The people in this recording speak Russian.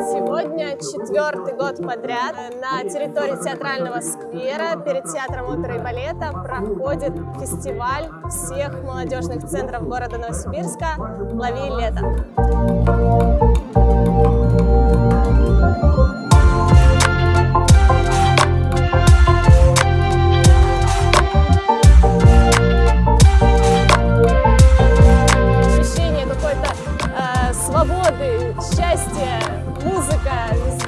Сегодня четвертый год подряд на территории театрального сквера перед театром оперы и балета проходит фестиваль всех молодежных центров города Новосибирска «Лови лето». Ощущение какой-то э, свободы, счастья, музыка, весна.